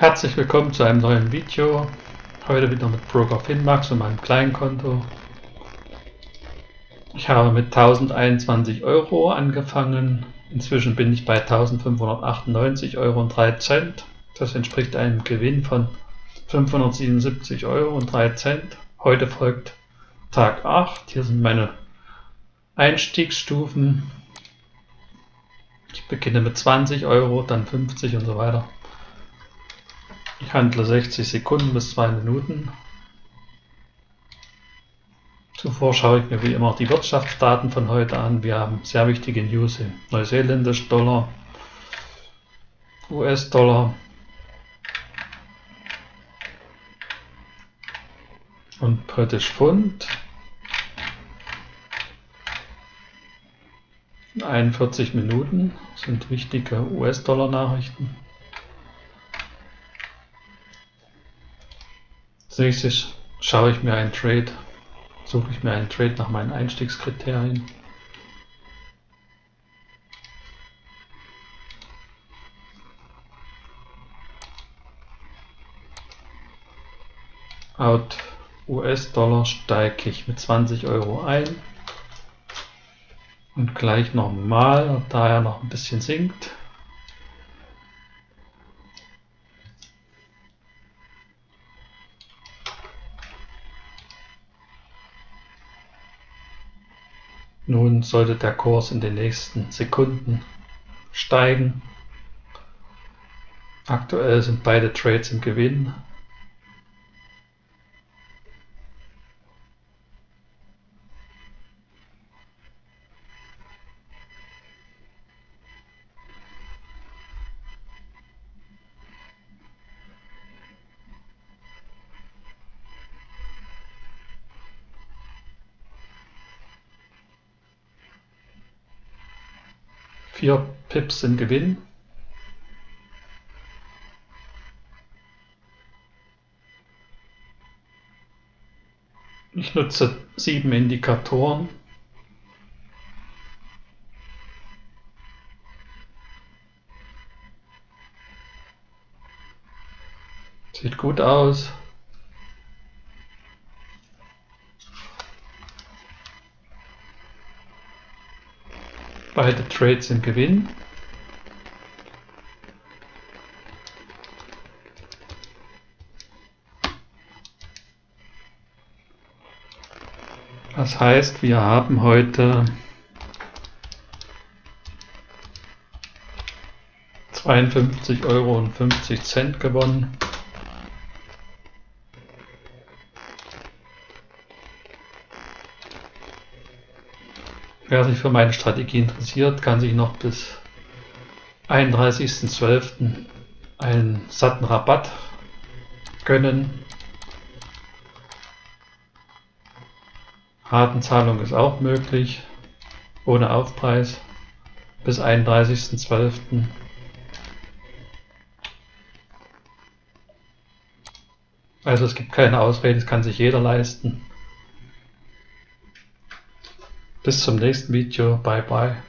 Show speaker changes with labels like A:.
A: Herzlich willkommen zu einem neuen Video. Heute wieder mit Broker Finmax und meinem Kleinkonto. Ich habe mit 1021 Euro angefangen. Inzwischen bin ich bei 1598 Euro und 3 Cent. Das entspricht einem Gewinn von 577 Euro und 3 Cent. Heute folgt Tag 8. Hier sind meine Einstiegsstufen. Ich beginne mit 20 Euro, dann 50 und so weiter. Handle 60 Sekunden bis 2 Minuten. Zuvor schaue ich mir wie immer die Wirtschaftsdaten von heute an. Wir haben sehr wichtige News im Neuseeländisch Dollar, US-Dollar und British Pfund. 41 Minuten sind wichtige US-Dollar-Nachrichten. Nächstes schaue ich mir einen Trade, suche ich mir einen Trade nach meinen Einstiegskriterien. Out US-Dollar steige ich mit 20 Euro ein und gleich nochmal, da er noch ein bisschen sinkt. Nun sollte der Kurs in den nächsten Sekunden steigen. Aktuell sind beide Trades im Gewinn. Vier Pips sind Gewinn. Ich nutze sieben Indikatoren. Sieht gut aus. Beide Trades im Gewinn. Das heißt, wir haben heute 52,50 Euro gewonnen. Wer sich für meine Strategie interessiert, kann sich noch bis 31.12. einen satten Rabatt gönnen. Ratenzahlung ist auch möglich, ohne Aufpreis, bis 31.12. Also es gibt keine Ausrede, es kann sich jeder leisten. Bis zum nächsten Video. Bye bye.